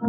This